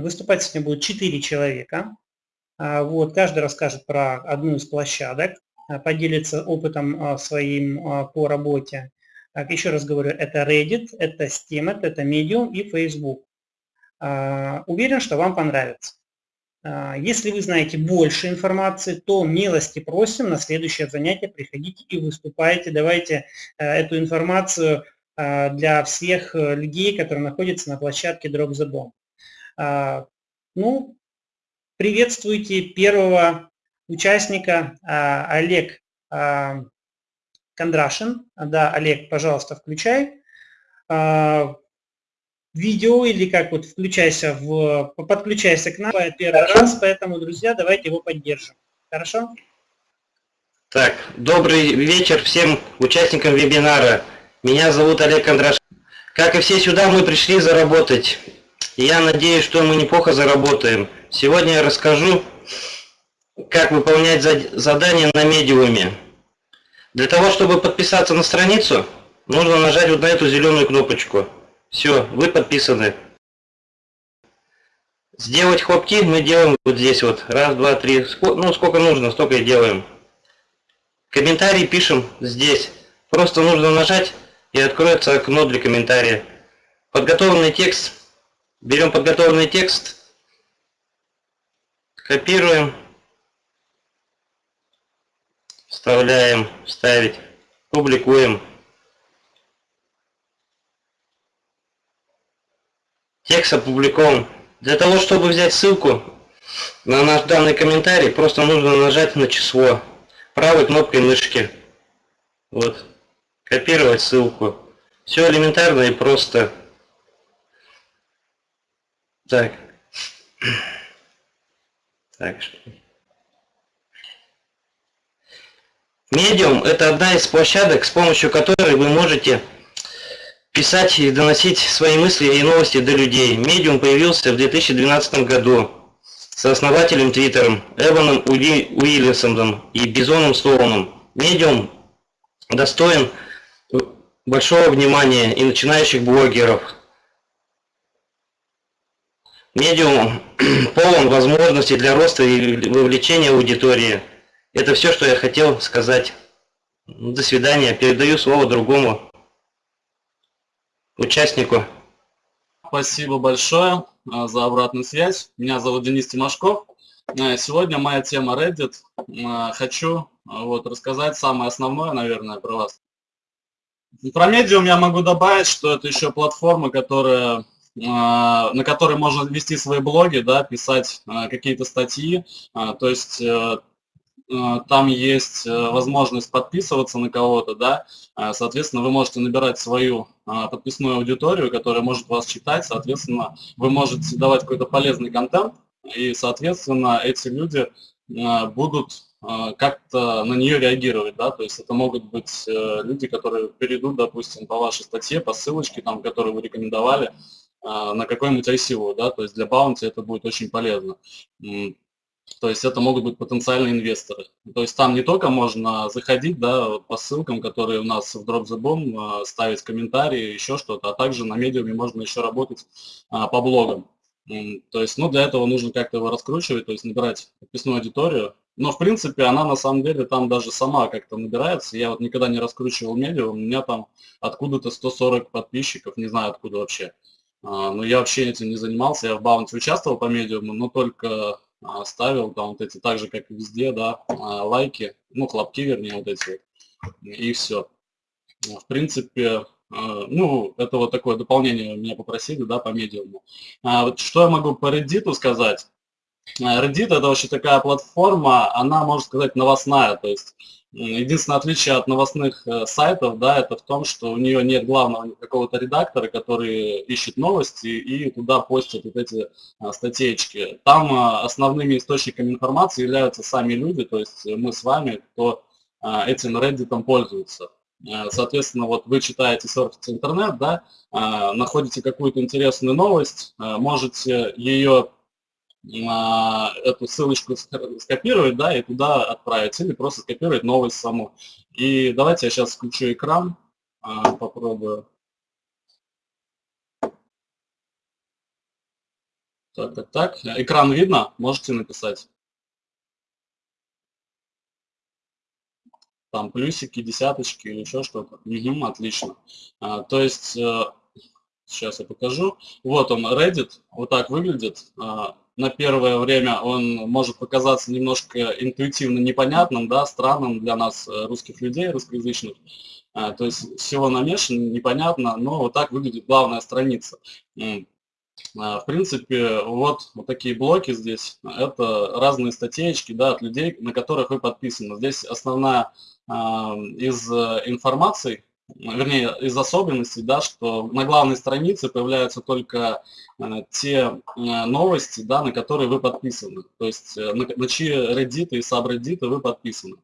выступать сегодня будет 4 человека. Вот, каждый расскажет про одну из площадок, поделится опытом своим по работе. Так, еще раз говорю, это Reddit, это Steam, это Medium и Facebook. Уверен, что вам понравится. Если вы знаете больше информации, то милости просим на следующее занятие приходите и выступайте. Давайте эту информацию а, для всех э, людей, которые находятся на площадке Drop the Bomb. А, ну, приветствуйте первого участника, а, Олег Кондрашин. Да, Олег, пожалуйста, включай видео или как вот включайся в, подключайся к нам первый раз, поэтому, друзья, давайте его поддержим. Хорошо? Так, добрый вечер всем участникам вебинара. Меня зовут Олег Кондраш. Как и все сюда, мы пришли заработать. Я надеюсь, что мы неплохо заработаем. Сегодня я расскажу, как выполнять задания на медиуме. Для того, чтобы подписаться на страницу, нужно нажать вот на эту зеленую кнопочку. Все, вы подписаны. Сделать хлопки мы делаем вот здесь вот. Раз, два, три. Ну, сколько нужно, столько и делаем. Комментарий пишем здесь. Просто нужно нажать и откроется окно для комментария. Подготовленный текст. Берем подготовленный текст, копируем, вставляем, вставить, публикуем. Текст опубликован. Для того, чтобы взять ссылку на наш данный комментарий, просто нужно нажать на число правой кнопкой мышки. Вот. Копировать ссылку. Все элементарно и просто. Так. Так. Medium – это одна из площадок, с помощью которой вы можете писать и доносить свои мысли и новости до людей. Medium появился в 2012 году с основателем Твиттером Эваном Уиллисоном и Бизоном Стоуном. Medium достоин большого внимания и начинающих блогеров. Медиум полон возможностей для роста и вовлечения аудитории. Это все, что я хотел сказать. До свидания. Передаю слово другому участнику. Спасибо большое а, за обратную связь. Меня зовут Денис Тимошков. А, сегодня моя тема Reddit. А, хочу вот, рассказать самое основное, наверное, про вас. Про Medium я могу добавить, что это еще платформа, которая на которой можно вести свои блоги, да, писать а, какие-то статьи. А, то есть э, там есть э, возможность подписываться на кого-то, да, соответственно, вы можете набирать свою подписную аудиторию, которая может вас читать, соответственно, вы можете давать какой-то полезный контент, и, соответственно, эти люди будут а, как-то на нее реагировать, да, то есть это могут быть э, люди, которые перейдут, допустим, по вашей статье, по ссылочке, там, которую вы рекомендовали, а, на какой-нибудь ICO, да, то есть для баунти это будет очень полезно. То есть это могут быть потенциальные инвесторы. То есть там не только можно заходить да, по ссылкам, которые у нас в Drop the Bomb, а, ставить комментарии, еще что-то, а также на медиуме можно еще работать по блогам. То есть, ну, для этого нужно как-то его раскручивать, то есть набирать подписную аудиторию, но, в принципе, она на самом деле там даже сама как-то набирается. Я вот никогда не раскручивал медиа, у меня там откуда-то 140 подписчиков, не знаю откуда вообще. А, но я вообще этим не занимался, я в баунте участвовал по медиуму, но только а, ставил там вот эти, так же, как и везде, да, а, лайки, ну, хлопки, вернее, вот эти и все. В принципе, ну, это вот такое дополнение меня попросили, да, по медиуму. Что я могу по Reddit сказать? Reddit это вообще такая платформа, она, можно сказать, новостная, то есть единственное отличие от новостных э, сайтов, да, это в том, что у нее нет главного какого-то редактора, который ищет новости и туда постит вот эти а, статейки. Там а, основными источниками информации являются сами люди, то есть мы с вами, кто этим Reddit пользуется. Соответственно, вот вы читаете, серфите интернет, да, находите какую-то интересную новость, можете ее эту ссылочку скопировать, да, и туда отправить, или просто скопировать новость саму. И давайте я сейчас включу экран, а, попробую. Так, так, так. Экран видно? Можете написать. Там плюсики, десяточки или еще что-то. Угу, отлично. А, то есть, э, сейчас я покажу. Вот он, Reddit, вот так выглядит. На первое время он может показаться немножко интуитивно непонятным, да, странным для нас, э, русских людей, русскоязычных. А, то есть всего намешано, непонятно, но вот так выглядит главная страница. А, в принципе, вот, вот такие блоки здесь, это разные статейки да, от людей, на которых вы подписаны. Здесь основная а, из э, информации, вернее, из особенностей, да, что на главной странице появляются только э, те э, новости, да, на которые вы подписаны. То есть на, на чьи Reddit и subreddit вы подписаны.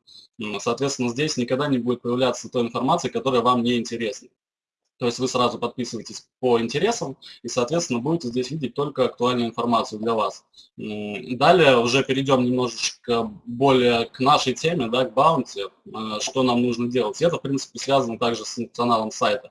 Соответственно, здесь никогда не будет появляться той информации, которая вам не интересна. То есть вы сразу подписываетесь по интересам и, соответственно, будете здесь видеть только актуальную информацию для вас. Далее уже перейдем немножечко более к нашей теме, да, к баунти, э, что нам нужно делать. И это, в принципе, связано также с функционалом сайта.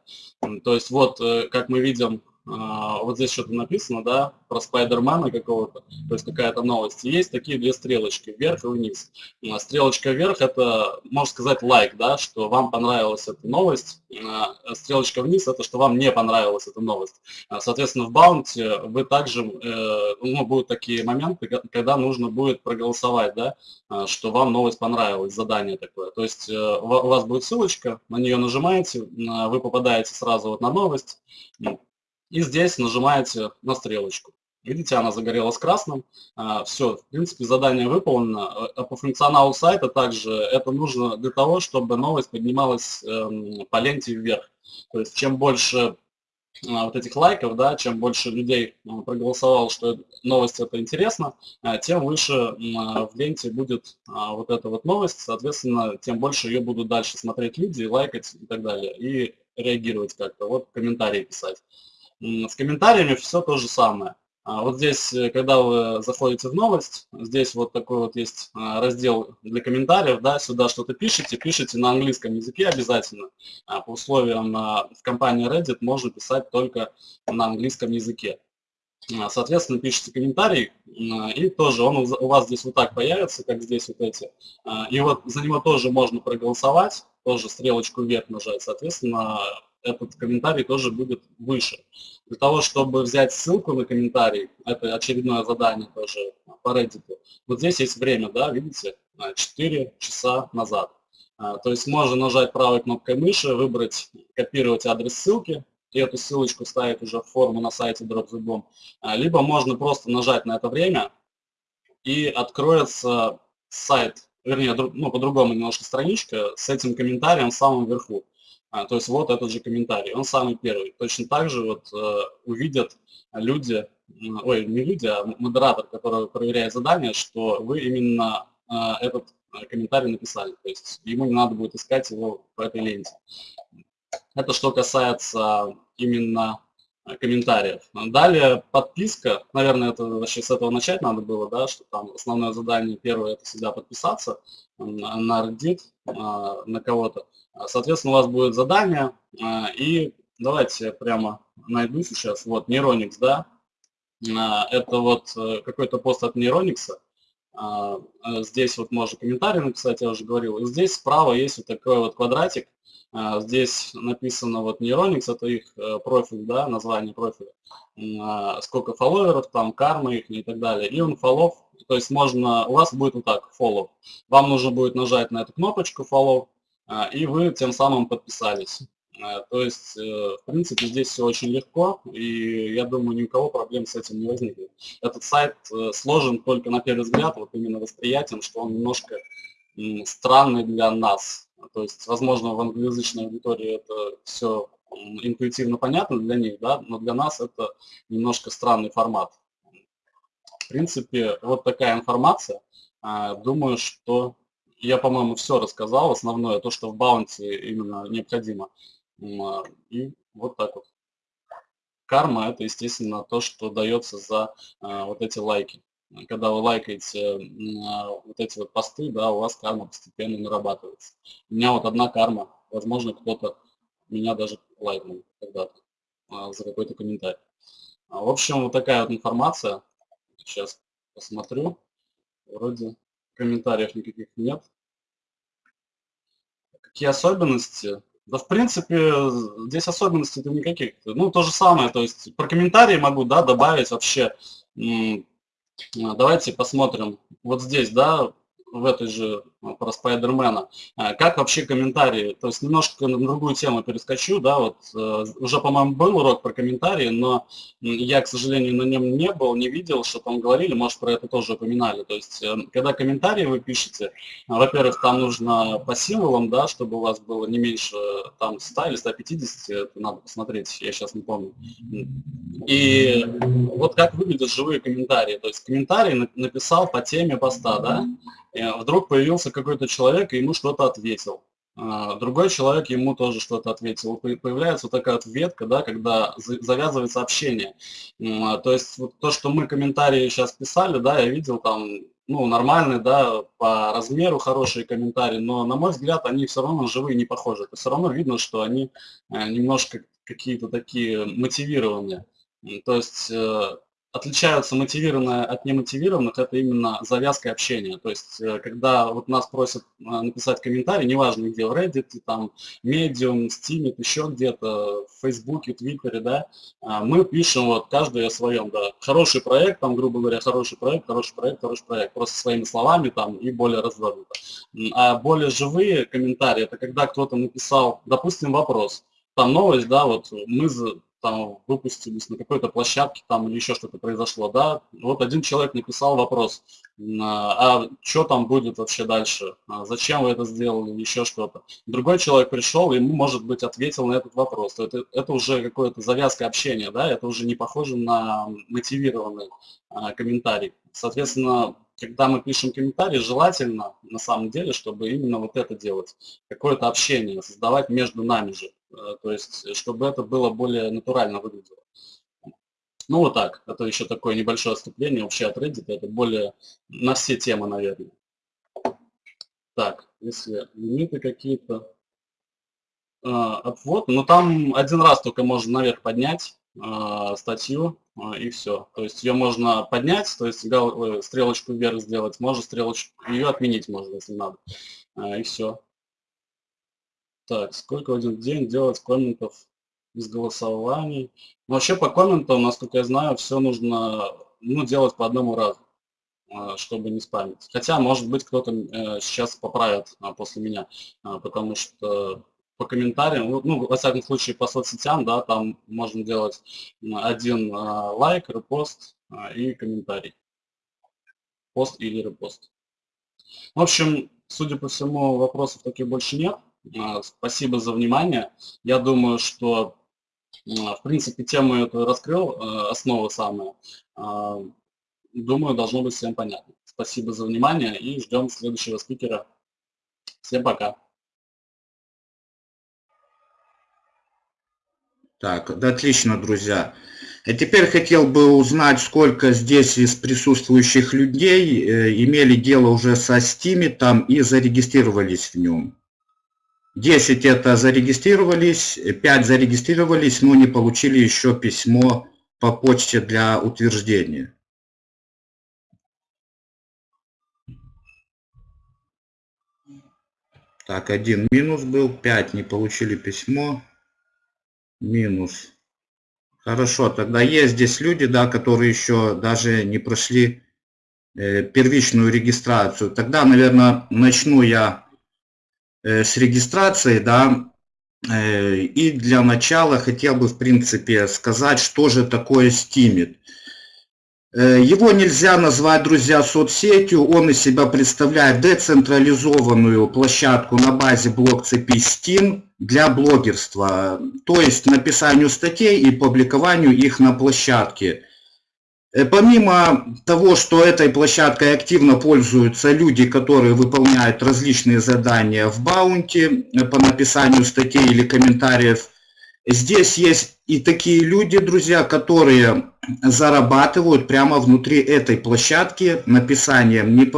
То есть вот, э, как мы видим, вот здесь что-то написано, да, про Спайдермана какого-то, то есть какая-то новость. есть такие две стрелочки, вверх и вниз. А, стрелочка вверх – это, можно сказать, лайк, да, что вам понравилась эта новость. А, стрелочка вниз – это что вам не понравилась эта новость. Соответственно, в баунте вы также, э, ну, будут такие моменты, когда нужно будет проголосовать, да, что вам новость понравилась, задание такое. То есть э, у вас будет ссылочка, на нее нажимаете, вы попадаете сразу вот на новость, и здесь нажимаете на стрелочку. Видите, она загорелась красным. А, Все, в принципе, задание выполнено. А по функционалу сайта также это нужно для того, чтобы новость поднималась эм, по ленте вверх. То есть чем больше а, вот этих лайков, да, чем больше людей проголосовало, что новость это интересно, тем выше в ленте будет вот эта вот новость, соответственно, тем больше ее будут дальше смотреть люди, лайкать и так далее, и реагировать как-то, вот комментарии писать. С комментариями все то же самое. А вот здесь, э, когда вы заходите в новость, здесь вот такой вот есть а, раздел для комментариев, да, сюда что-то пишите, пишите на английском языке обязательно. А по условиям в компании Reddit можно писать только на английском языке. Соответственно, пишите комментарий, и тоже он у вас здесь вот так появится, как здесь вот эти. И вот за него тоже можно проголосовать, тоже стрелочку вверх нажать. Соответственно, этот комментарий тоже будет выше. Для того, чтобы взять ссылку на комментарий, это очередное задание тоже по Reddit, вот здесь есть время, да, видите, 4 часа назад. А, то есть можно нажать правой кнопкой мыши, выбрать, копировать адрес ссылки, и эту ссылочку ставить уже в форму на сайте DropZBomb. А, либо можно просто нажать на это время, и откроется сайт, вернее, ну, по-другому немножко страничка с этим комментарием в самом верху. А, то есть вот этот же комментарий, он самый первый. Точно так же вот э, увидят люди, ой, не люди, а модератор, который проверяет задание, что вы именно э, этот э, комментарий написали. То есть ему не надо будет искать его по этой ленте. Это что касается именно комментариев. Далее подписка, наверное, это вообще с этого начать надо было, да, что там основное задание первое это всегда подписаться на Reddit, на кого-то. А, соответственно, у вас будет задание, а, и давайте прямо найду сейчас, вот, Neuronix, да, а, это вот э, какой-то пост от Neuronix, здесь вот можно комментарий написать, я уже говорил, здесь справа есть вот такой вот квадратик, здесь написано вот Neuronix, это их э, профиль, да, название профиля, сколько фолловеров, там карма их и так далее, и он фоллов, то есть можно, у вас будет вот так, follow, вам нужно будет нажать на эту кнопочку follow, и вы тем самым подписались. А, то есть, э, в принципе, здесь все очень легко, и я думаю, ни у кого проблем с этим не возникнет. Этот сайт э, сложен только на первый взгляд, вот именно восприятием, что он немножко странный для нас. То есть, возможно, в англоязычной аудитории это все интуитивно понятно для них, да, но для нас это немножко странный формат. В принципе, вот такая информация. А, думаю, что я, по-моему, все рассказал, основное, то, что в баунти именно необходимо. А, и вот так вот. Карма – это, естественно, то, что дается за а, вот эти лайки. Когда вы лайкаете а, вот эти вот посты, да, у вас карма постепенно нарабатывается. У меня вот одна карма, возможно, кто-то меня даже лайкнул когда-то за какой-то комментарий. В общем, вот такая вот информация. Сейчас посмотрю. Вроде комментариев никаких нет. Какие особенности? Да, в принципе, здесь особенностей-то никаких. Ну, то же самое, то есть про комментарии могу, да, добавить вообще. Давайте посмотрим. Вот здесь, да, в этой же про Спайдермена. А, как вообще комментарии? То есть немножко на другую тему перескочу, да, вот э, уже, по-моему, был урок про комментарии, но я, к сожалению, на нем не был, не видел, что там говорили, может, про это тоже упоминали. То есть, э, когда комментарии вы пишете, во-первых, там нужно по символам, да, чтобы у вас было не меньше там 100 или 150, это надо посмотреть, я сейчас не помню. И вот как выглядят живые комментарии. То есть комментарий написал по теме поста, да, вдруг появился какой-то человек и ему что-то ответил. А, другой человек ему тоже что-то ответил. Появляется вот такая вот ветка, да, когда завязывается общение. А, то есть вот то, что мы комментарии сейчас писали, да, я видел там, ну, нормальные, да, по размеру хорошие комментарии, но, на мой взгляд, они все равно живые не похожи. Все равно видно, что они э, немножко какие-то такие мотивированные. То есть э, отличаются мотивированные от немотивированных, это именно завязка общения. То есть, э, когда вот нас просят э, написать комментарий, неважно где, в Reddit, там, Medium, Steam, еще где-то, в Фейсбуке, Твиттере, да, а, мы пишем вот каждый о своем, да, хороший проект, там, грубо говоря, хороший проект, хороший проект, хороший проект, просто своими словами там и более развернуто. А более живые комментарии, это когда кто-то написал, допустим, вопрос, там новость, да, вот мы там выпустились на какой-то площадке там или еще что-то произошло, да, вот один человек написал вопрос, а, что там будет вообще дальше, а зачем вы это сделали, еще что-то. Другой человек пришел, ему, может быть, ответил на этот вопрос. Это, это уже какое-то завязка общения, да, это уже не похоже на мотивированный а, комментарий. Соответственно, когда мы пишем комментарий, желательно, на самом деле, чтобы именно вот это делать, какое-то общение, создавать между нами же. Э, то есть, чтобы это было более натурально выглядело. Ну вот так, это еще такое небольшое отступление вообще от Reddit, это более на все темы, наверное. Так, если лимиты какие-то, а, обвод, ну там один раз только можно наверх поднять статью и все. То есть ее можно поднять, то есть э, стрелочку вверх сделать, можно стрелочку, ее отменить можно, если надо. И все. Так, сколько в один день делать комментов из голосований? Ну, вообще по комментам, насколько я знаю, все нужно ну, делать по одному разу, а, чтобы не спамить. Хотя, может быть, кто-то э, сейчас поправит а, после меня, а, потому что по комментариям, ну, ну, во всяком случае, по соцсетям, да, там можно делать один лайк, репост и комментарий. Пост или репост. В общем, судя по всему, вопросов таких больше нет. А, спасибо за внимание. Я думаю, что в принципе тему эту раскрыл, э, основы самые. А, думаю, должно быть всем понятно. Спасибо за внимание и ждем следующего спикера. Всем пока. Так, да, отлично, друзья. А теперь хотел бы узнать, сколько здесь из присутствующих людей э, имели дело уже со Steam там и зарегистрировались в нем. 10 это зарегистрировались, 5 зарегистрировались, но не получили еще письмо по почте для утверждения. Так, один минус был, 5 не получили письмо, минус. Хорошо, тогда есть здесь люди, да, которые еще даже не прошли э, первичную регистрацию. Тогда, наверное, начну я с регистрацией, да, э, и для начала хотел бы, в принципе, сказать, что же такое Steemit. Э, его нельзя назвать, друзья, соцсетью, он из себя представляет децентрализованную площадку на базе блок-цепи Steam для блогерства, то есть написанию статей и публикованию их на площадке. Э, помимо того, что этой площадкой активно пользуются люди, которые выполняют различные задания в баунти э, по написанию статей или комментариев, здесь есть и такие люди, друзья, которые зарабатывают прямо внутри этой площадки написанием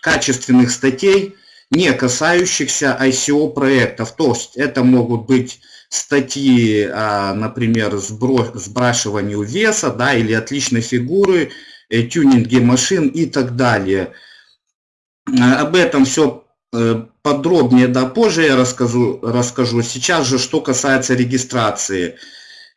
качественных статей, не касающихся ICO проектов. То есть это могут быть статьи, а, например, сбрашиванию веса, да, или отличной фигуры, тюнинге машин и так далее. Об этом все подробнее да позже я расскажу, расскажу. Сейчас же, что касается регистрации.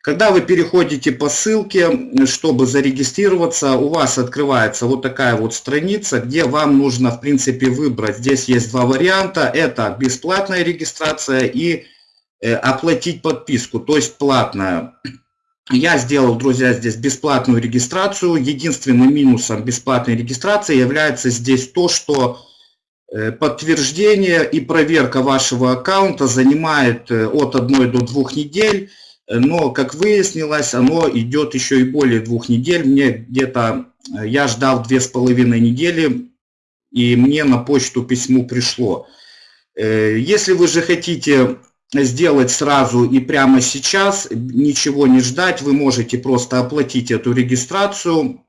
Когда вы переходите по ссылке, чтобы зарегистрироваться, у вас открывается вот такая вот страница, где вам нужно, в принципе, выбрать. Здесь есть два варианта. Это бесплатная регистрация и э, оплатить подписку, то есть платная. Я сделал, друзья, здесь бесплатную регистрацию. Единственным минусом бесплатной регистрации является здесь то, что э, подтверждение и проверка вашего аккаунта занимает э, от 1 до 2 недель но, как выяснилось, оно идет еще и более двух недель. Мне где-то, э, я ждал две с половиной недели, и мне на почту письмо пришло. Э, если вы же хотите сделать сразу и прямо сейчас, ничего не ждать, вы можете просто оплатить эту регистрацию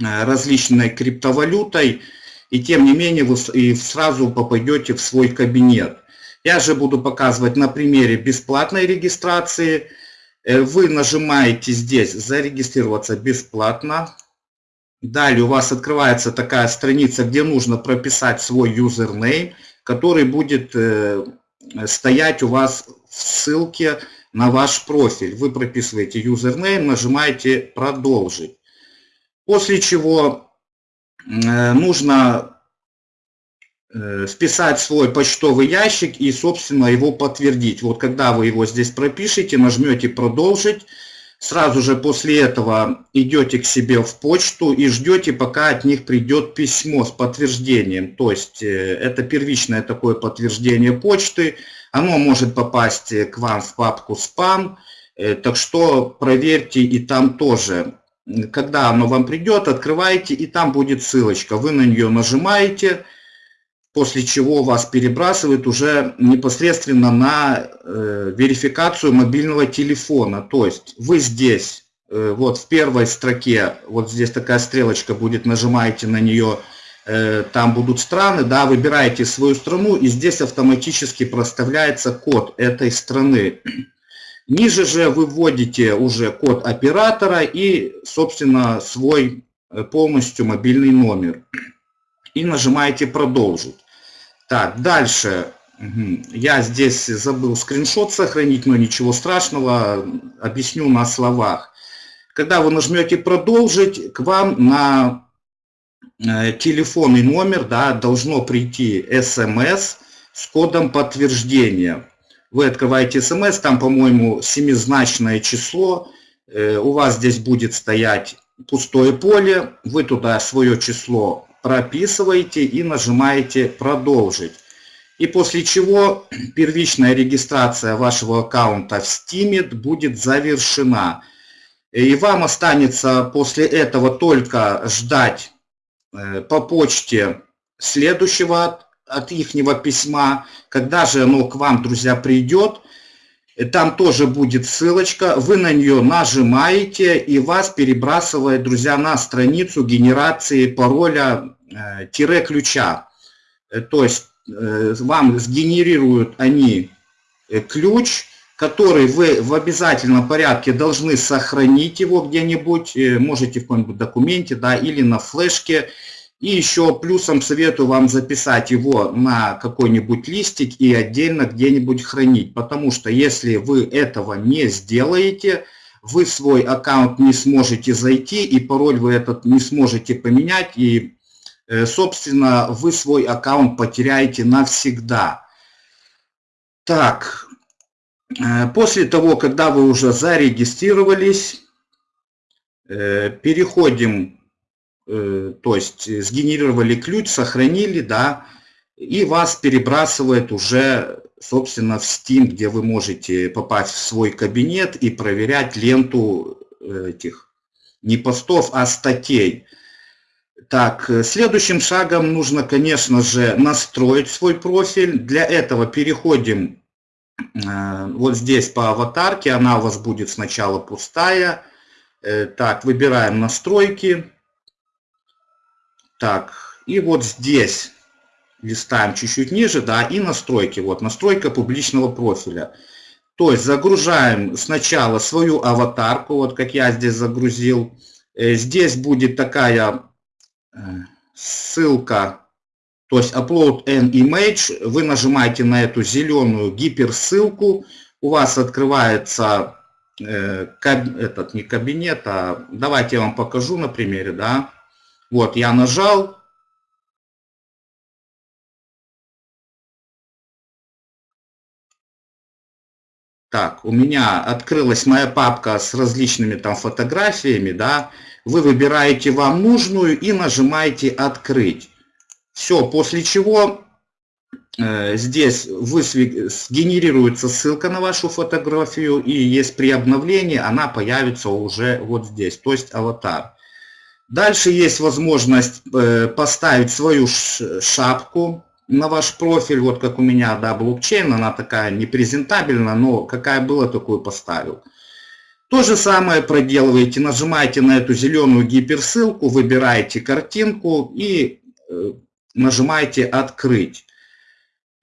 э, различной криптовалютой, и тем не менее вы сразу попадете в свой кабинет. Я же буду показывать на примере бесплатной регистрации – Э, вы нажимаете здесь «Зарегистрироваться бесплатно». Далее у вас открывается такая страница, где нужно прописать свой юзернейм, который будет э, стоять у вас в ссылке на ваш профиль. Вы прописываете юзернейм, нажимаете «Продолжить». После чего э, нужно Э, вписать свой почтовый ящик и, собственно, его подтвердить. Вот когда вы его здесь пропишете, нажмете «Продолжить», сразу же после этого идете к себе в почту и ждете, пока от них придет письмо с подтверждением. То есть э, это первичное такое подтверждение почты. Оно может попасть к вам в папку «Спам», э, так что проверьте и там тоже. Когда оно вам придет, открывайте, и там будет ссылочка. Вы на нее нажимаете, после чего вас перебрасывает уже непосредственно на э, верификацию мобильного телефона. То есть вы здесь, э, вот в первой строке, вот здесь такая стрелочка будет, нажимаете на нее, э, там будут страны, да, выбираете свою страну и здесь автоматически проставляется код этой страны. Ниже же вы вводите уже код оператора и, собственно, свой э, полностью мобильный номер. И нажимаете «Продолжить». Так, дальше. Я здесь забыл скриншот сохранить, но ничего страшного, объясню на словах. Когда вы нажмете «Продолжить», к вам на э, телефонный номер да, должно прийти смс с кодом подтверждения. Вы открываете смс, там, по-моему, семизначное число. Э, у вас здесь будет стоять пустое поле. Вы туда свое число прописываете и нажимаете «Продолжить». И после чего первичная регистрация вашего аккаунта в Steam будет завершена. И вам останется после этого только ждать э, по почте следующего от, от ихнего письма. Когда же оно к вам, друзья, придет, там тоже будет ссылочка, вы на нее нажимаете и вас перебрасывает, друзья, на страницу генерации пароля э, ключа. Э, то есть э, вам сгенерируют они ключ, который вы в обязательном порядке должны сохранить его где-нибудь, можете в каком-нибудь документе, да, или на флешке, и еще плюсом советую вам записать его на какой-нибудь листик и отдельно где-нибудь хранить. Потому что если вы этого не сделаете, вы свой аккаунт не сможете зайти, и пароль вы этот не сможете поменять, и, э, собственно, вы свой аккаунт потеряете навсегда. Так, э, после того, когда вы уже зарегистрировались, э, переходим то есть э, сгенерировали ключ, сохранили, да, и вас перебрасывает уже, собственно, в Steam, где вы можете попасть в свой кабинет и проверять ленту э, этих не постов, а статей. Так, следующим шагом нужно, конечно же, настроить свой профиль. Для этого переходим вот здесь по аватарке, она у вас будет сначала пустая. Так, выбираем настройки. Так, и вот здесь листаем чуть-чуть ниже, да, и настройки. Вот настройка публичного профиля. То есть загружаем сначала свою аватарку, вот как я здесь загрузил. Э, здесь будет такая э, ссылка, то есть upload an image. Вы нажимаете на эту зеленую гиперссылку, у вас открывается э, этот не кабинет, а давайте я вам покажу на примере, да. Вот я нажал, Так, у меня открылась моя папка с различными там фотографиями, да. Вы выбираете вам нужную и нажимаете «Открыть». Все, после чего э, здесь высве... сгенерируется ссылка на вашу фотографию, и есть при обновлении она появится уже вот здесь, то есть аватар. Дальше есть возможность э, поставить свою шапку, на ваш профиль, вот как у меня, да, блокчейн, она такая непрезентабельная, но какая была, такую поставил. То же самое проделываете, нажимаете на эту зеленую гиперссылку, выбираете картинку и э, нажимаете «Открыть».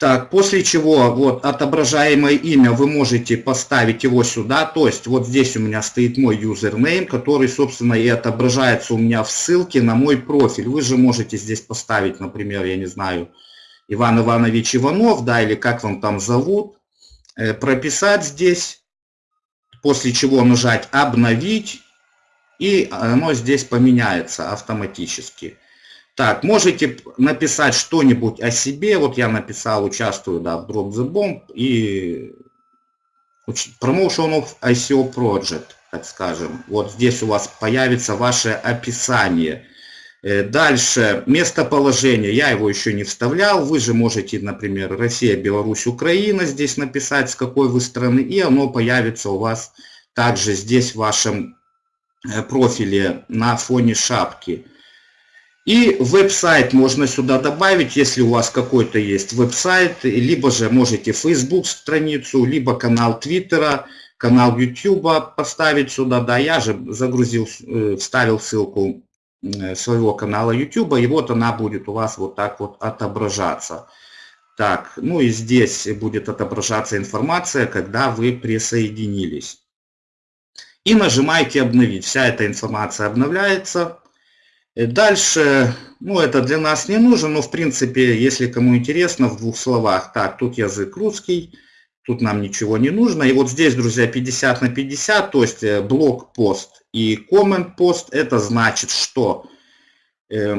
Так, после чего вот отображаемое имя вы можете поставить его сюда, то есть вот здесь у меня стоит мой юзернейм, который, собственно, и отображается у меня в ссылке на мой профиль. Вы же можете здесь поставить, например, я не знаю, Иван Иванович Иванов, да, или как вам там зовут, э, прописать здесь, после чего нажать «Обновить», и оно здесь поменяется автоматически. Так, можете написать что-нибудь о себе. Вот я написал, участвую да, в Drop the Bomb и Promotion of ICO Project, так скажем. Вот здесь у вас появится ваше описание. Э, дальше, местоположение, я его еще не вставлял, вы же можете, например, Россия, Беларусь, Украина здесь написать, с какой вы страны, и оно появится у вас также здесь в вашем э, профиле на фоне шапки. И веб-сайт можно сюда добавить, если у вас какой-то есть веб-сайт, либо же можете Facebook страницу, либо канал Твиттера, канал YouTube поставить сюда, да, я же загрузил, э, вставил ссылку Э, своего канала YouTube, и вот она будет у вас вот так вот отображаться. Так, ну и здесь будет отображаться информация, когда вы присоединились. И нажимаете «Обновить». Вся эта информация обновляется. Э, дальше, ну это для нас не нужно, но в принципе, если кому интересно, в двух словах. Так, тут язык русский, тут нам ничего не нужно. И вот здесь, друзья, 50 на 50, то есть э, блок-пост и comment пост это значит, что э,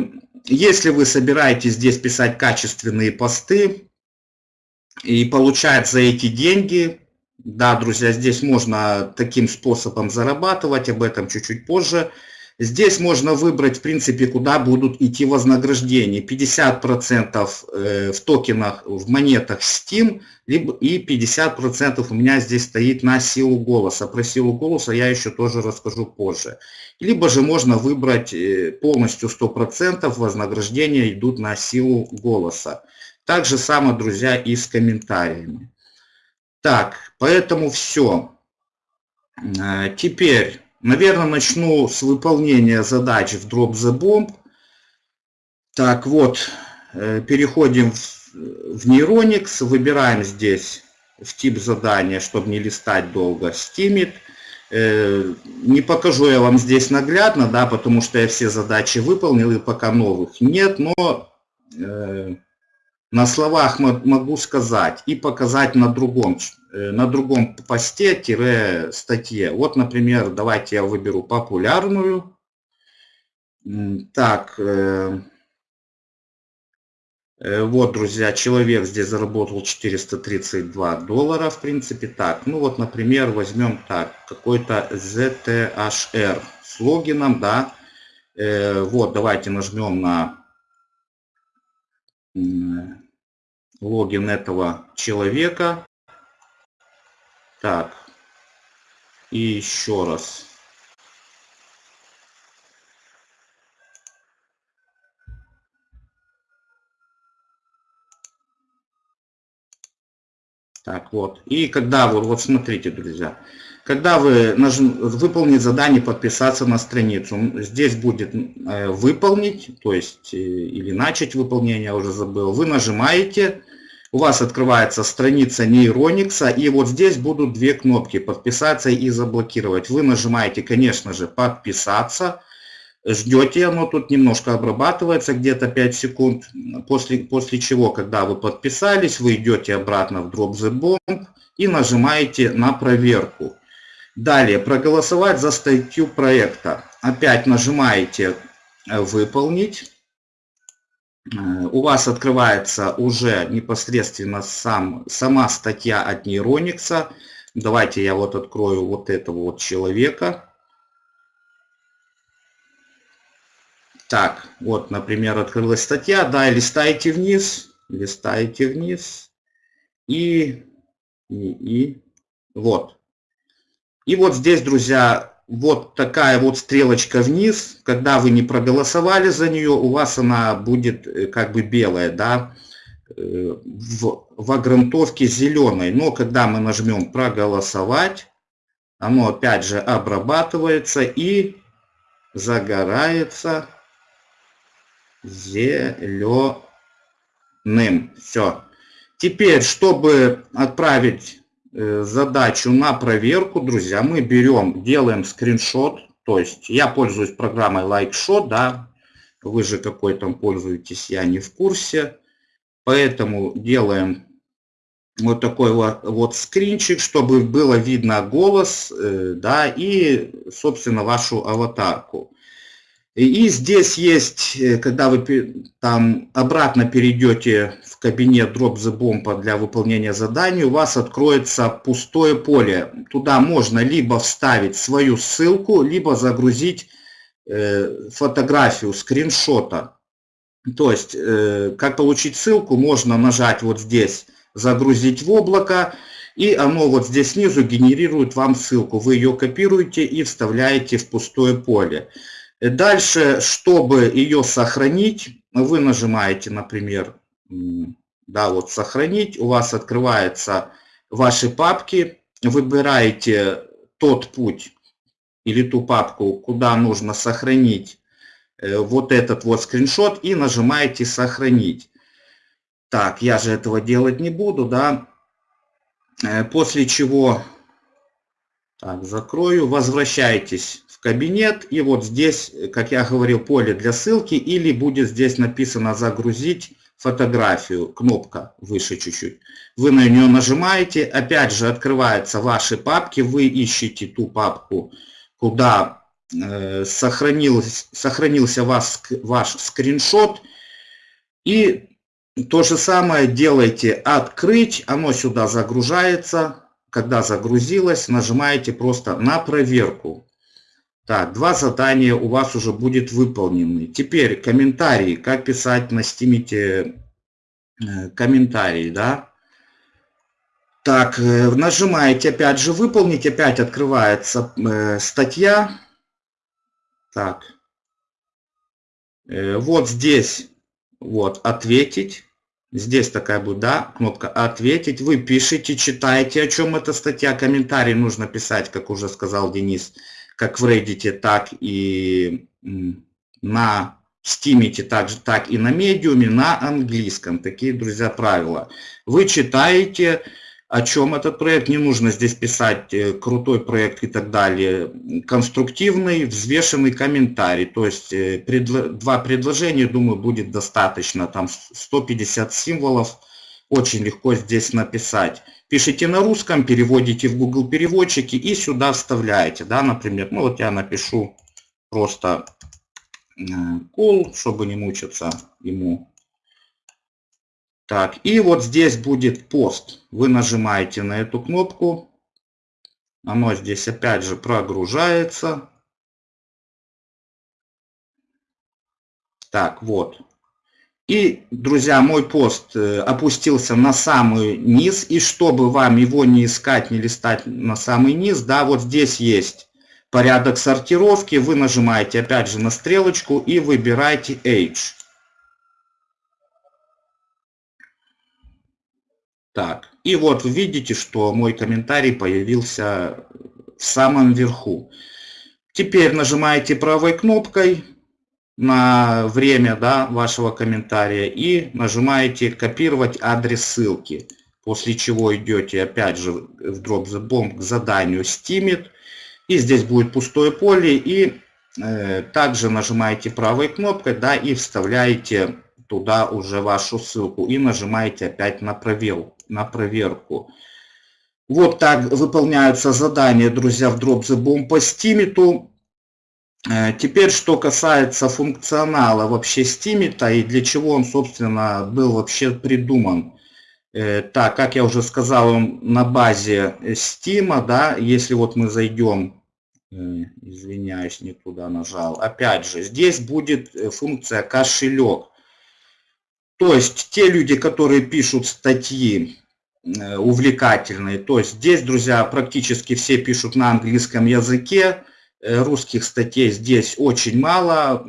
если вы собираетесь здесь писать качественные посты и получать за эти деньги, да, друзья, здесь можно таким способом зарабатывать, об этом чуть-чуть позже. Здесь можно выбрать, в принципе, куда будут идти вознаграждения. 50% э, в токенах, в монетах Steam, либо и 50% у меня здесь стоит на силу голоса. Про силу голоса я еще тоже расскажу позже. Либо же можно выбрать э, полностью 100% вознаграждения идут на силу голоса. Так же самое, друзья, и с комментариями. Так, поэтому все. Э, теперь Наверное, начну с выполнения задач в Drop the Bomb. Так, вот, э, переходим в, в Neuronix, выбираем здесь в тип задания, чтобы не листать долго, Steamit. Э, не покажу я вам здесь наглядно, да, потому что я все задачи выполнил и пока новых нет, но э, на словах могу сказать и показать на другом, на другом посте-статье. Вот, например, давайте я выберу популярную. Так, э, э, вот, друзья, человек здесь заработал 432 доллара, в принципе, так. Ну вот, например, возьмем так, какой-то ZTHR с логином, да. Вот, давайте нажмем на логин этого человека. Так, и еще раз. Так, вот. И когда вы, вот смотрите, друзья, когда вы нажм, выполнить задание, подписаться на страницу, здесь будет э, выполнить, то есть э, или начать выполнение, уже забыл, вы нажимаете, у вас открывается страница нейроникса, и вот здесь будут две кнопки «Подписаться» и «Заблокировать». Вы нажимаете, конечно же, «Подписаться», ждете, оно тут немножко обрабатывается, где-то 5 секунд, после, после чего, когда вы подписались, вы идете обратно в Drop the Bomb и нажимаете на проверку. Далее, проголосовать за статью проекта. Опять нажимаете «Выполнить». У вас открывается уже непосредственно сам, сама статья от Нейроникса. Давайте я вот открою вот этого вот человека. Так, вот, например, открылась статья, да, листаете вниз, листаете вниз, и, и, и, вот. И вот здесь, друзья, вот такая вот стрелочка вниз, когда вы не проголосовали за нее, у вас она будет э, как бы белая, да, э, в, в огрунтовке зеленой. Но когда мы нажмем проголосовать, оно опять же обрабатывается и загорается зеленым. Все. Теперь, чтобы отправить задачу на проверку, друзья, мы берем, делаем скриншот. То есть я пользуюсь программой LikeShot, да. Вы же какой там пользуетесь, я не в курсе. Поэтому делаем вот такой вот, вот скринчик, чтобы было видно голос, э, да, и, собственно, вашу аватарку. И здесь есть, э, когда вы там обратно перейдете в кабинет Drop the Bomb для выполнения заданий, у вас откроется пустое поле. Туда можно либо вставить свою ссылку, либо загрузить э, фотографию, скриншота. То есть, э, как получить ссылку, можно нажать вот здесь «Загрузить в облако», и оно вот здесь снизу генерирует вам ссылку. Вы ее копируете и вставляете в пустое поле. Дальше, чтобы ее сохранить, вы нажимаете, например, да, вот сохранить, у вас открываются ваши папки, выбираете тот путь или ту папку, куда нужно сохранить э, вот этот вот скриншот и нажимаете сохранить. Так, я же этого делать не буду, да. Э, после чего, так, закрою, возвращайтесь кабинет, и вот здесь, как я говорил, поле для ссылки, или будет здесь написано «Загрузить фотографию», кнопка выше чуть-чуть. Вы на нее нажимаете, опять же открываются ваши папки, вы ищете ту папку, куда э, сохранился, сохранился вас, ваш скриншот, и то же самое делаете «Открыть», оно сюда загружается, когда загрузилось, нажимаете просто на проверку. Так, два задания у вас уже будет выполнены. Теперь комментарии. Как писать на стимите э, комментарии, да? Так, э, нажимаете опять же выполнить, опять открывается э, статья. Так, вот здесь, вот, ответить. Здесь такая будет, да, кнопка «Ответить». Вы пишите, читаете, о чем эта статья. Комментарий нужно писать, как уже сказал Денис как в Reddit, так и на Steam, так, так и на Medium, на английском. Такие, друзья, правила. Вы читаете, о чем этот проект. Не нужно здесь писать э, крутой проект и так далее. Конструктивный, взвешенный комментарий. То есть э, предло, два предложения, думаю, будет достаточно. Там 150 символов. Очень легко здесь написать пишите на русском, переводите в Google переводчики и сюда вставляете, да, например, ну вот я напишу просто э, cool, чтобы не мучиться ему. Так, и вот здесь будет пост. Вы нажимаете на эту кнопку. Оно здесь опять же прогружается. Так, вот. И, друзья, мой пост э, опустился на самый низ. И чтобы вам его не искать, не листать на самый низ, да, вот здесь есть порядок сортировки. Вы нажимаете опять же на стрелочку и выбираете Age. Так, и вот видите, что мой комментарий появился в самом верху. Теперь нажимаете правой кнопкой на время да, вашего комментария и нажимаете копировать адрес ссылки. После чего идете опять же в Drop the Bomb к заданию Steamit. И здесь будет пустое поле и э, также нажимаете правой кнопкой, да, и вставляете туда уже вашу ссылку и нажимаете опять на, провел, на проверку. Вот так выполняются задания, друзья, в Drop the Bomb по Steam. Э, теперь, что касается функционала вообще Steam, и для чего он, собственно, был вообще придуман. Э, так, как я уже сказал, он на базе Steam, да, если вот мы зайдем, э, извиняюсь, не туда нажал, опять же, здесь будет функция кошелек. То есть те люди, которые пишут статьи увлекательные, то есть здесь, друзья, практически все пишут на английском языке, русских статей здесь очень мало.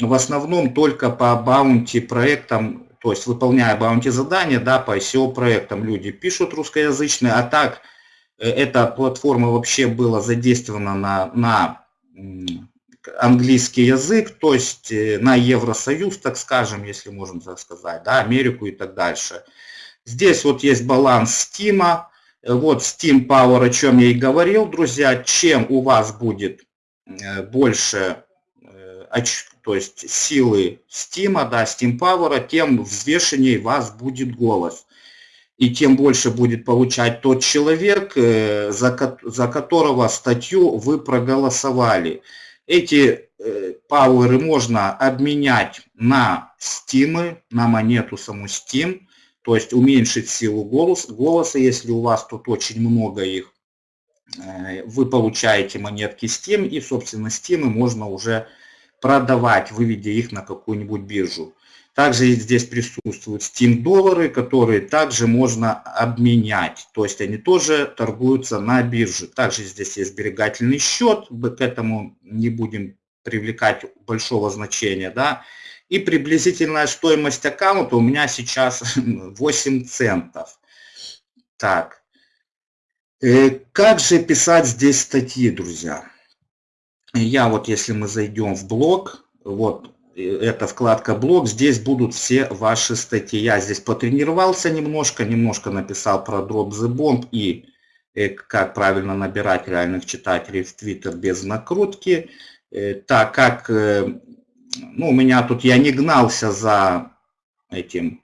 В основном только по баунти проектам, то есть выполняя баунти задания, да, по SEO проектам люди пишут русскоязычные, а так э, эта платформа вообще была задействована на, на английский язык, то есть э, на Евросоюз, так скажем, если можно так сказать, да, Америку и так дальше. Здесь вот есть баланс Steam, вот Steam Power, о чем я и говорил, друзья, чем у вас будет Э, больше э, то есть силы Steam, да, Steam Power, тем взвешеннее вас будет голос. И тем больше будет получать тот человек, э, за, за которого статью вы проголосовали. Эти пауэры можно обменять на стимы, на монету саму Steam, то есть уменьшить силу голос, голоса, если у вас тут очень много их. Э, вы получаете монетки Steam, и, собственно, Steam можно уже продавать, выведя их на какую-нибудь биржу. Также здесь присутствуют Steam доллары, которые также можно обменять. То есть они тоже торгуются на бирже. Также здесь есть сберегательный счет, к этому не будем привлекать большого значения. Да? И приблизительная стоимость аккаунта у меня сейчас 8 центов. Так, как же писать здесь статьи, друзья? Я вот, если мы зайдем в блог, вот э, эта вкладка блог, здесь будут все ваши статьи. Я здесь потренировался немножко, немножко написал про Drop the Bomb и э, как правильно набирать реальных читателей в Twitter без накрутки. Так как, ну, у меня тут, я не гнался за этим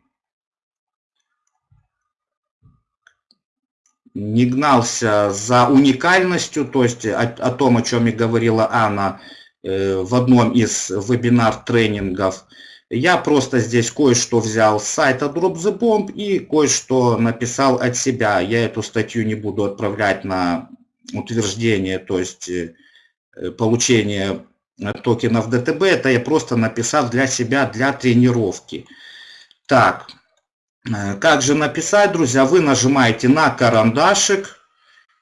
не гнался за уникальностью, то есть о, о том, о чем и говорила Анна э, в одном из вебинар-тренингов. Я просто здесь кое-что взял с сайта Drop the Bomb и кое-что написал от себя. Я эту статью не буду отправлять на утверждение, то есть э, получение токенов ДТБ. Это я просто написал для себя, для тренировки. Так, как же написать, друзья? Вы нажимаете на карандашик,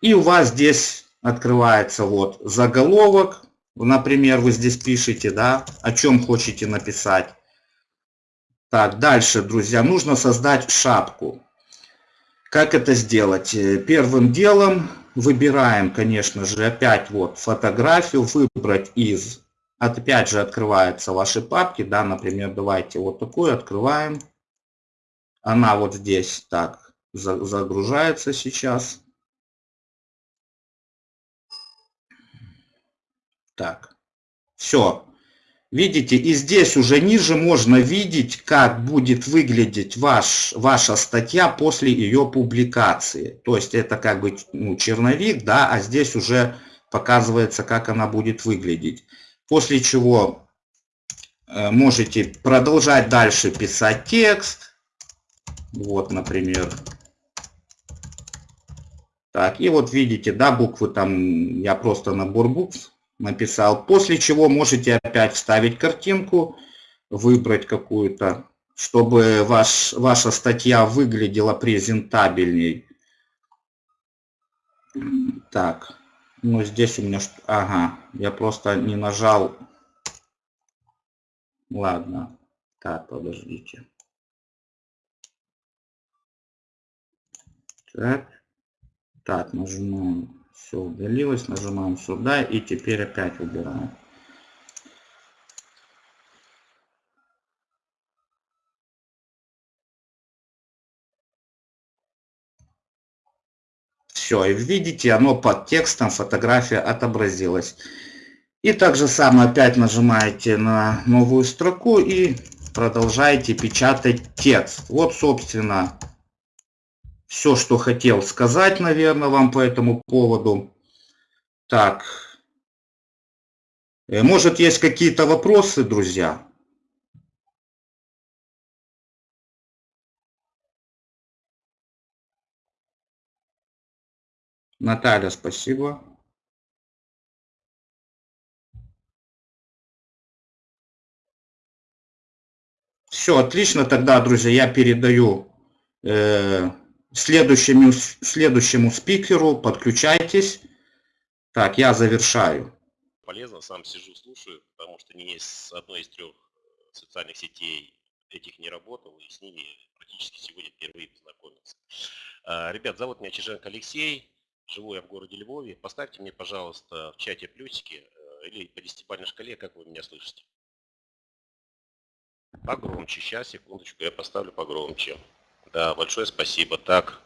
и у вас здесь открывается вот заголовок. Например, вы здесь пишете, да, о чем хотите написать. Так, дальше, друзья, нужно создать шапку. Как это сделать? Э, первым делом выбираем, конечно же, опять вот фотографию, выбрать из, опять же открываются ваши папки, да, например, давайте вот такую открываем. Она вот здесь так загружается сейчас. Так, все. Видите, и здесь уже ниже можно видеть, как будет выглядеть ваш, ваша статья после ее публикации. То есть это как бы ну, черновик, да, а здесь уже показывается, как она будет выглядеть. После чего э, можете продолжать дальше писать текст, вот, например. Так, и вот видите, да, буквы там, я просто набор букв написал. После чего можете опять вставить картинку, выбрать какую-то, чтобы ваш, ваша статья выглядела презентабельней. Так, ну здесь у меня, ага, я просто не нажал. Ладно, так, подождите. Так, так, нажимаем, все удалилось, нажимаем сюда и теперь опять убираем. Все, и видите, оно под текстом фотография отобразилась. И так же самое опять нажимаете на новую строку и продолжаете печатать текст. Вот, собственно, все, что хотел сказать, наверное, вам по этому поводу. Так. Э, может, есть какие-то вопросы, друзья? Наталья, спасибо. Все, отлично. Тогда, друзья, я передаю э, следующему, следующему спикеру. Подключайтесь. Так, я завершаю. Полезно, сам сижу, слушаю, потому что ни с одной из трех э, социальных сетей этих не работал, и с ними практически сегодня впервые познакомился. А, ребят, зовут меня Чиженко Алексей, живу я в городе Львове. Поставьте мне, пожалуйста, в чате плюсики э, или по десятибалльной шкале, как вы меня слышите. Погромче. Сейчас, секундочку, я поставлю погромче. Да, большое спасибо. Так,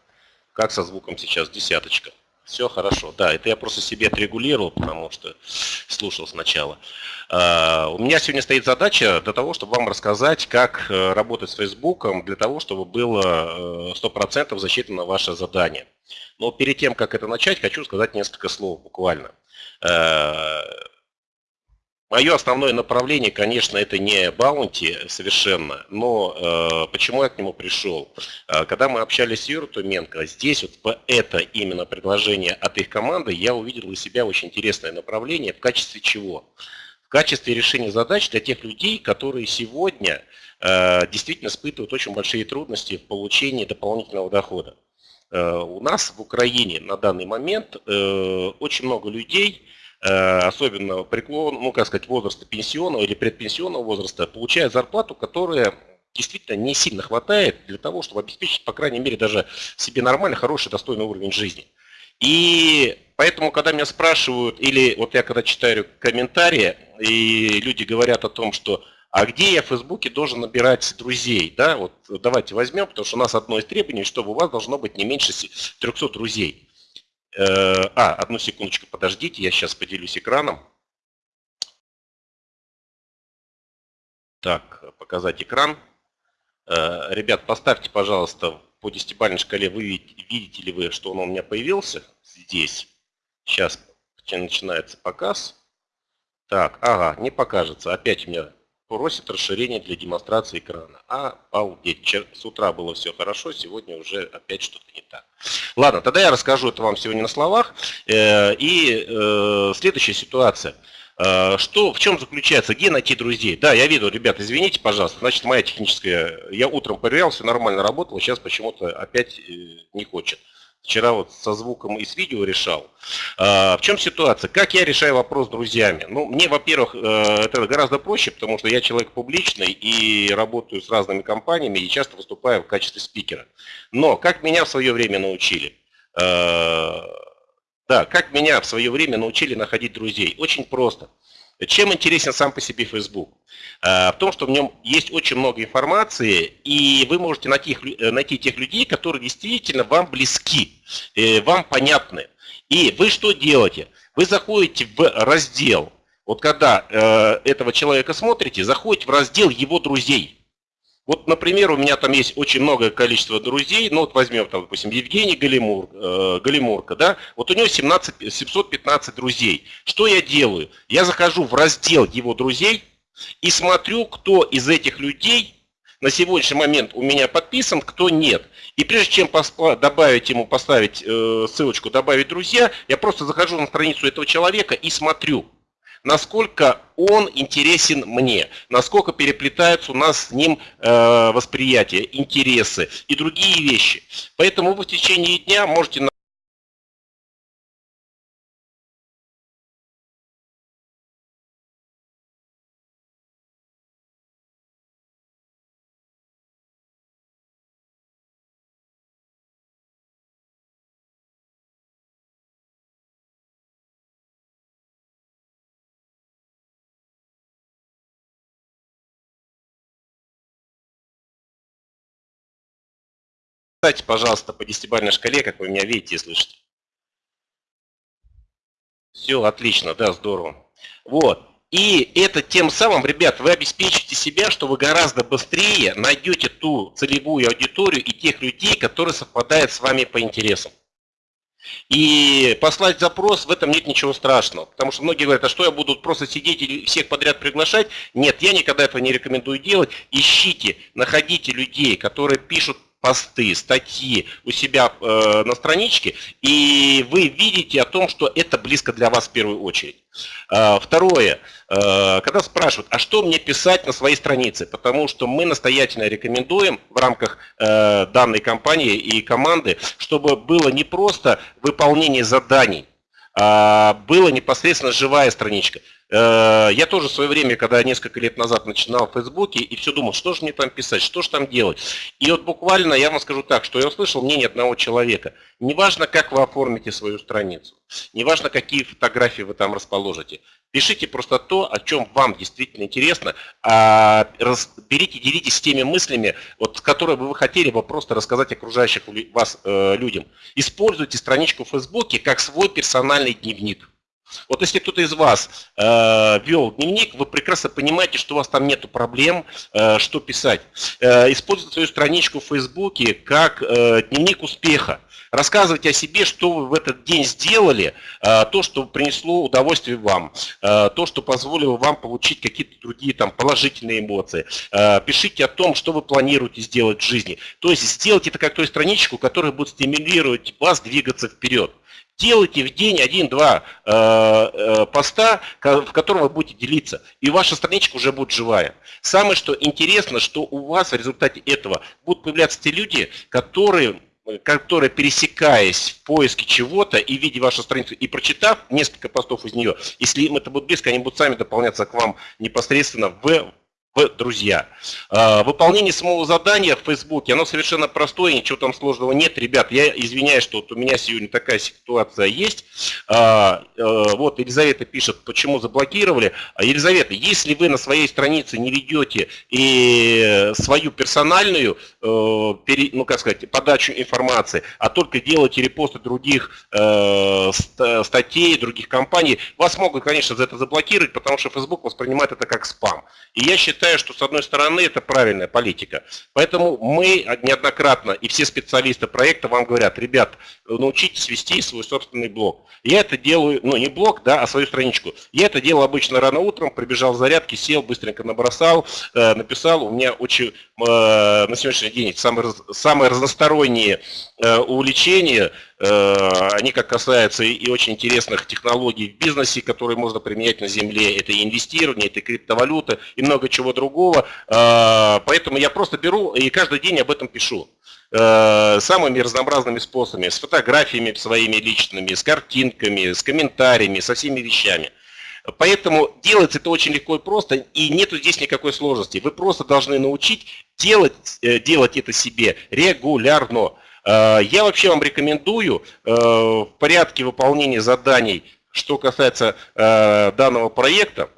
как со звуком сейчас? Десяточка. Все хорошо. Да, это я просто себе отрегулировал, потому что слушал сначала. Uh, у меня сегодня стоит задача для того, чтобы вам рассказать, как uh, работать с Фейсбуком, для того, чтобы было uh, 100% засчитано ваше задание. Но перед тем, как это начать, хочу сказать несколько слов буквально. Мое основное направление, конечно, это не баунти совершенно, но э, почему я к нему пришел? Э, когда мы общались с Юрой Туменко, здесь вот по это именно предложение от их команды я увидел для себя очень интересное направление. В качестве чего? В качестве решения задач для тех людей, которые сегодня э, действительно испытывают очень большие трудности в получении дополнительного дохода. Э, у нас в Украине на данный момент э, очень много людей, особенно преклон, ну как сказать, возраста пенсионного или предпенсионного возраста, получают зарплату, которая действительно не сильно хватает для того, чтобы обеспечить, по крайней мере, даже себе нормальный, хороший, достойный уровень жизни. И поэтому, когда меня спрашивают, или вот я когда читаю комментарии, и люди говорят о том, что а где я в Фейсбуке должен набирать друзей, да, вот давайте возьмем, потому что у нас одно из требований, чтобы у вас должно быть не меньше 300 друзей. Э, а, одну секундочку, подождите, я сейчас поделюсь экраном. Так, показать экран. Э, ребят, поставьте, пожалуйста, по десятибалльной шкале, вы видите ли вы, что он у меня появился здесь. Сейчас начинается показ. Так, ага, не покажется. Опять у меня просит расширение для демонстрации экрана. А, обалдеть, с утра было все хорошо, сегодня уже опять что-то не так. Ладно, тогда я расскажу это вам сегодня на словах. Э, и э, следующая ситуация. Э, что, в чем заключается, где найти друзей? Да, я видел, ребят, извините, пожалуйста, значит, моя техническая, я утром проверял, все нормально работало, сейчас почему-то опять не хочет. Вчера вот со звуком и с видео решал. А, в чем ситуация? Как я решаю вопрос с друзьями? Ну, мне, во-первых, э, это гораздо проще, потому что я человек публичный и работаю с разными компаниями и часто выступаю в качестве спикера. Но как меня в свое время научили? Э, да, как меня в свое время научили находить друзей? Очень просто. Чем интересен сам по себе Facebook? А, в том, что в нем есть очень много информации, и вы можете найти, э, найти тех людей, которые действительно вам близки, э, вам понятны. И вы что делаете? Вы заходите в раздел, вот когда э, этого человека смотрите, заходите в раздел его друзей. Вот, например, у меня там есть очень многое количество друзей, ну вот возьмем, там, допустим, Евгений Галимур, э, Галимурка, да, вот у него 17, 715 друзей. Что я делаю? Я захожу в раздел его друзей и смотрю, кто из этих людей на сегодняшний момент у меня подписан, кто нет. И прежде чем добавить ему, поставить э, ссылочку «Добавить друзья», я просто захожу на страницу этого человека и смотрю, насколько он интересен мне, насколько переплетаются у нас с ним э, восприятия, интересы и другие вещи. Поэтому вы в течение дня можете Кстати, пожалуйста, по десятибалльной шкале, как вы меня видите и слышите. Все, отлично, да, здорово. Вот. И это тем самым, ребят, вы обеспечите себя, что вы гораздо быстрее найдете ту целевую аудиторию и тех людей, которые совпадают с вами по интересам. И послать запрос, в этом нет ничего страшного. Потому что многие говорят, а что я буду просто сидеть и всех подряд приглашать? Нет, я никогда этого не рекомендую делать. Ищите, находите людей, которые пишут посты, статьи у себя э, на страничке, и вы видите о том, что это близко для вас в первую очередь. Э, второе, э, когда спрашивают, а что мне писать на своей странице, потому что мы настоятельно рекомендуем в рамках э, данной компании и команды, чтобы было не просто выполнение заданий, а было непосредственно живая страничка. Э, я тоже в свое время, когда несколько лет назад начинал в Фейсбуке, и все думал, что же мне там писать, что же там делать. И вот буквально я вам скажу так, что я услышал мнение одного человека. Неважно, как вы оформите свою страницу, неважно, какие фотографии вы там расположите, пишите просто то, о чем вам действительно интересно, а берите, делитесь теми мыслями, вот, которые бы вы хотели бы просто рассказать окружающих вас э, людям. Используйте страничку в Фейсбуке как свой персональный дневник. Вот если кто-то из вас э, вел дневник, вы прекрасно понимаете, что у вас там нет проблем, э, что писать. Э, используйте свою страничку в Фейсбуке как э, дневник успеха. Рассказывайте о себе, что вы в этот день сделали, э, то, что принесло удовольствие вам, э, то, что позволило вам получить какие-то другие там, положительные эмоции. Э, пишите о том, что вы планируете сделать в жизни. То есть сделайте это как ту страничку, которая будет стимулировать вас двигаться вперед. Делайте в день один-два э, э, поста, в котором вы будете делиться, и ваша страничка уже будет живая. Самое что интересно, что у вас в результате этого будут появляться те люди, которые которые, пересекаясь в поиске чего-то и видя вашу страницу, и прочитав несколько постов из нее, если им это будет близко, они будут сами дополняться к вам непосредственно в в друзья. А, выполнение самого задания в Фейсбуке, оно совершенно простое, ничего там сложного нет. Ребят, я извиняюсь, что вот у меня сегодня такая ситуация есть. А, э, вот Елизавета пишет, почему заблокировали. А, Елизавета, если вы на своей странице не ведете и свою персональную, э, ну как сказать, подачу информации, а только делаете репосты других э, статей, других компаний, вас могут, конечно, за это заблокировать, потому что Facebook воспринимает это как спам. И я считаю, считаю, что с одной стороны это правильная политика. Поэтому мы неоднократно и все специалисты проекта вам говорят, ребят, научитесь вести свой собственный блог. Я это делаю, ну не блог, да, а свою страничку. Я это делал обычно рано утром, прибежал в зарядки, сел, быстренько набросал, э, написал. У меня очень э, на сегодняшний день самые, самые разносторонние э, увлечения они как касаются и очень интересных технологий в бизнесе, которые можно применять на земле. Это и инвестирование, это и криптовалюта, и много чего другого. Э, поэтому я просто беру и каждый день об этом пишу э, самыми разнообразными способами, с фотографиями своими личными, с картинками, с комментариями, со всеми вещами. Поэтому делать это очень легко и просто, и нету здесь никакой сложности. Вы просто должны научить делать, делать это себе регулярно. Э, я вообще вам рекомендую э, в порядке выполнения заданий, что касается э, данного проекта,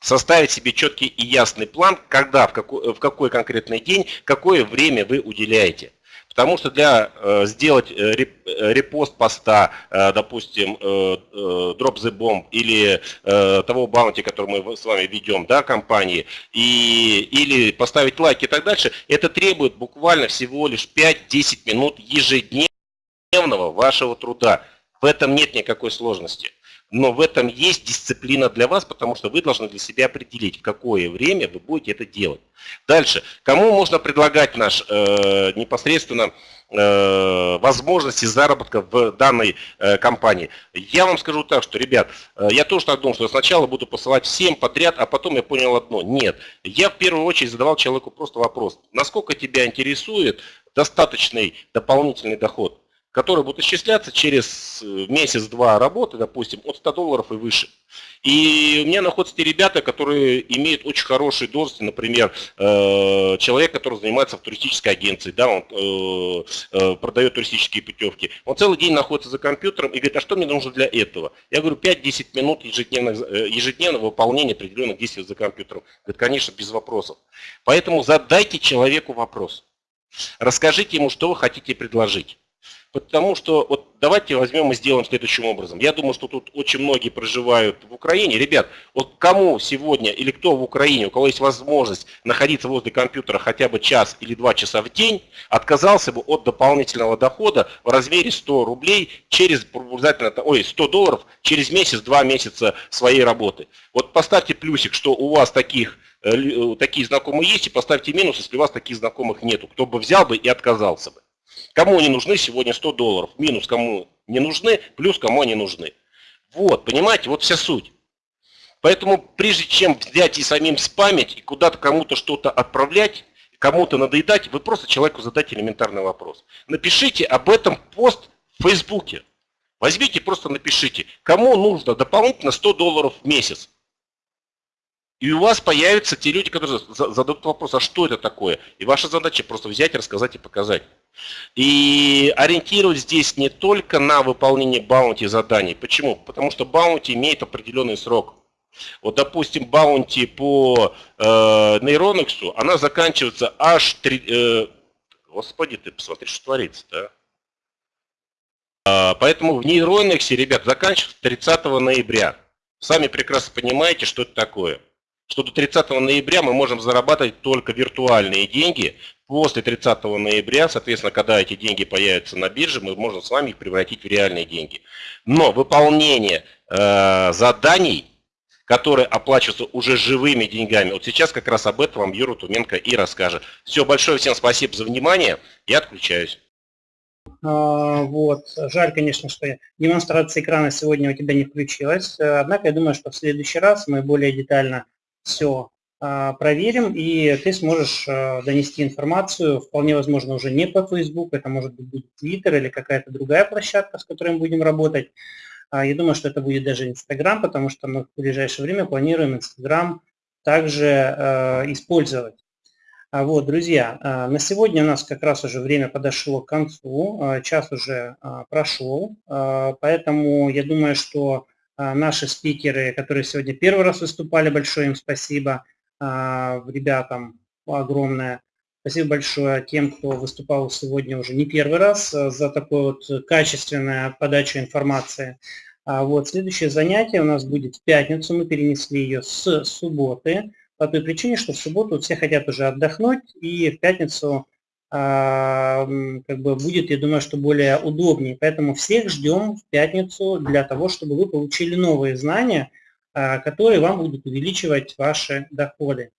составить себе четкий и ясный план, когда, в какой, в какой конкретный день, какое время вы уделяете. Потому что для э, сделать э, э, репост поста, допустим, Drop the Bomb или того баунти, который мы с вами ведем, да, компании, и, или поставить лайк и так дальше, это требует буквально всего лишь 5-10 минут ежедневного вашего труда. В этом нет никакой сложности. Но в этом есть дисциплина для вас, потому что вы должны для себя определить, в какое время вы будете это делать. Дальше. Кому можно предлагать наш э, непосредственно э, возможности заработка в данной э, компании? Я вам скажу так, что, ребят, э, я тоже так думал, что сначала буду посылать всем подряд, а потом я понял одно. Нет. Я в первую очередь задавал человеку просто вопрос. Насколько тебя интересует достаточный дополнительный доход? Которые будут исчисляться через э, месяц-два работы, допустим, от 100 долларов и выше. И у меня находятся те ребята, которые имеют очень хорошие должности, например, э, человек, который занимается в туристической агенции, да, он э, продает туристические путевки. Он целый день находится за компьютером и говорит, а что мне нужно для этого? Я говорю, 5-10 минут ежедневного, ежедневного выполнения определенных действий за компьютером. Говорит, конечно, без вопросов. Поэтому задайте человеку вопрос. Расскажите ему, что вы хотите предложить. Потому что вот давайте возьмем и сделаем следующим образом. Я думаю, что тут очень многие проживают в Украине. Ребят, вот кому сегодня или кто в Украине, у кого есть возможность находиться возле компьютера хотя бы час или два часа в день, отказался бы от дополнительного дохода в размере 100 рублей через обязательно, ой, 100 долларов через месяц-два месяца своей работы. Вот поставьте плюсик, что у вас таких э, э, такие знакомые есть, и поставьте минус, если у вас таких знакомых нету. Кто бы взял бы и отказался бы. Кому они нужны сегодня 100 долларов, минус кому не нужны, плюс кому они нужны. Вот, понимаете, вот вся суть. Поэтому прежде чем взять и самим спамить, и куда-то кому-то что-то отправлять, кому-то надоедать, вы просто человеку задайте элементарный вопрос. Напишите об этом пост в Фейсбуке. Возьмите, просто напишите, кому нужно дополнительно 100 долларов в месяц. И у вас появятся те люди, которые зададут вопрос, а что это такое? И ваша задача просто взять, рассказать и показать. И ориентировать здесь не только на выполнение баунти заданий. Почему? Потому что баунти имеет определенный срок. Вот, допустим, баунти по э, Neuronix, она заканчивается аж... 3, э, господи, ты посмотри, что творится, да? А, поэтому в Neuronix, ребят, заканчивается 30 ноября. Сами прекрасно понимаете, что это такое что до 30 ноября мы можем зарабатывать только виртуальные деньги. После 30 ноября, соответственно, когда эти деньги появятся на бирже, мы можем с вами их превратить в реальные деньги. Но выполнение э, заданий, которые оплачиваются уже живыми деньгами, вот сейчас как раз об этом вам Юра Туменко и расскажет. Все, большое всем спасибо за внимание, я отключаюсь. А, вот. Жаль, конечно, что демонстрация экрана сегодня у тебя не включилась. Однако я думаю, что в следующий раз мы более детально все проверим, и ты сможешь а, донести информацию, вполне возможно, уже не по Facebook, это может быть Twitter или какая-то другая площадка, с которой мы будем работать. А, я думаю, что это будет даже Instagram, потому что мы в ближайшее время планируем Instagram также использовать. Вот, друзья, на сегодня у нас как раз уже время подошло к концу, час уже прошел, поэтому я думаю, что а, наши спикеры, которые сегодня первый раз выступали, большое им спасибо а, ребятам огромное. Спасибо большое тем, кто выступал сегодня уже не первый раз а, за такую вот качественную подачу информации. Вот, следующее занятие у нас будет в пятницу, мы перенесли ее с субботы, по той причине, что в субботу все хотят уже отдохнуть, и в пятницу как бы будет, я думаю, что более удобнее. Поэтому всех ждем в пятницу для того, чтобы вы получили новые знания, а, которые вам будут увеличивать ваши доходы.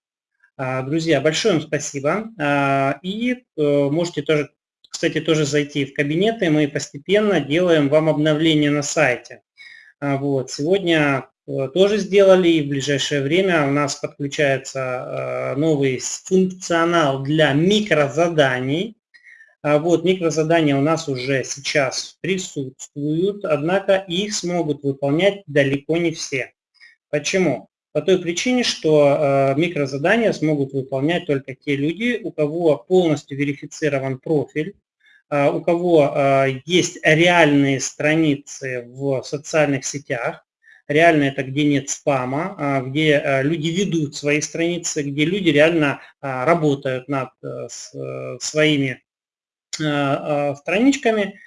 А, друзья, большое вам спасибо. А, и э, можете тоже, кстати, тоже зайти в кабинеты. Мы постепенно делаем вам обновление на сайте. Вот. Сегодня Э, тоже сделали, и в ближайшее время у нас подключается э, новый функционал для микрозаданий. А вот микрозадания у нас уже сейчас присутствуют, однако их смогут выполнять далеко не все. Почему? По той причине, что э, микрозадания смогут выполнять только те люди, у кого полностью верифицирован профиль, у кого есть реальные страницы в социальных сетях, реально это где нет спама, а, где люди ведут свои страницы, где люди реально работают над э, э, своими страничками.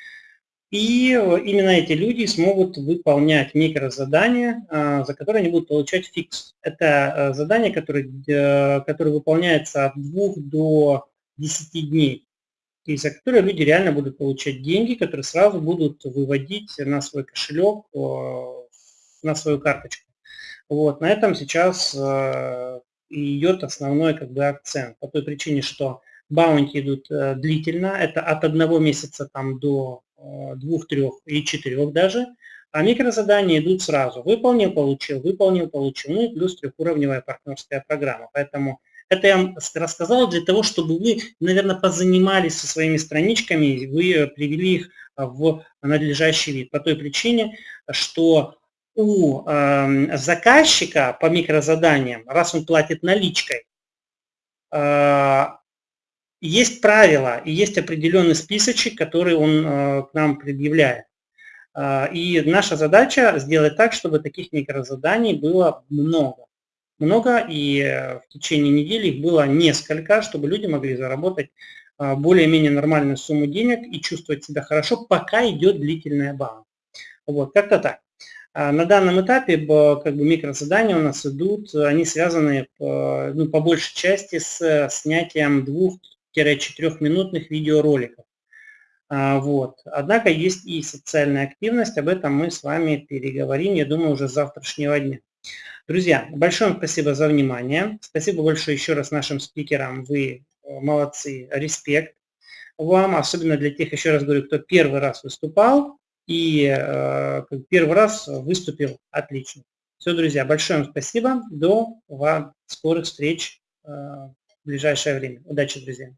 И именно эти люди смогут выполнять микрозадания, за которые они будут получать фикс. Это задание, которое, которое выполняется от 2 до 10 дней. И за которые люди реально будут получать деньги, которые сразу будут выводить на свой кошелек на свою карточку. Вот, на этом сейчас э, идет основной как бы акцент, по той причине, что баунти идут э, длительно, это от одного месяца там до э, двух, трех и четырех даже, а микрозадания идут сразу. Выполнил, получил, выполнил, получил, ну и плюс трехуровневая партнерская программа. Поэтому это я вам рассказал для того, чтобы вы, наверное, позанимались со своими страничками, вы привели их в надлежащий вид. По той причине, что у э, заказчика по микрозаданиям, раз он платит наличкой, э, есть правила, и есть определенный списочек, который он э, к нам предъявляет. А, и наша задача сделать так, чтобы таких микрозаданий было много. Много, и э, в течение недели их было несколько, чтобы люди могли заработать а, более-менее нормальную сумму денег и чувствовать себя хорошо, пока идет длительная база. Вот, как-то так. А, на данном этапе как бы, микрозадания у нас идут, они связаны э, ну, по большей части с снятием двух 3-4-минутных видеороликов. А, вот. Однако есть и социальная активность, об этом мы с вами переговорим, я думаю, уже с завтрашнего дня. Друзья, большое вам спасибо за внимание. Спасибо большое еще раз нашим спикерам. Вы э, молодцы, респект вам, особенно для тех, еще раз говорю, кто первый раз выступал и э, первый раз выступил отлично. Все, друзья, большое вам спасибо. До вам скорых встреч э, в ближайшее время. Удачи, друзья!